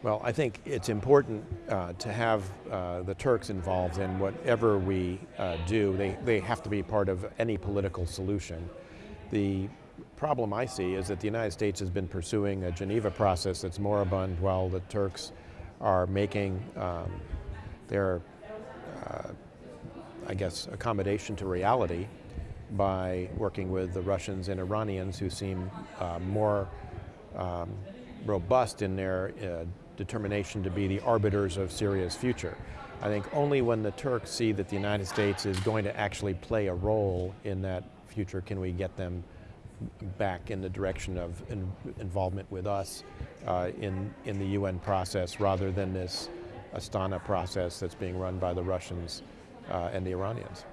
Well, I think it's important uh, to have uh, the Turks involved in whatever we uh, do. They, they have to be part of any political solution. The problem I see is that the United States has been pursuing a Geneva process that's moribund while the Turks are making um, their, uh, I guess, accommodation to reality by working with the Russians and Iranians who seem uh, more um, robust in their uh, determination to be the arbiters of Syria's future. I think only when the Turks see that the United States is going to actually play a role in that future can we get them back in the direction of in, involvement with us uh, in, in the UN process rather than this Astana process that's being run by the Russians uh, and the Iranians.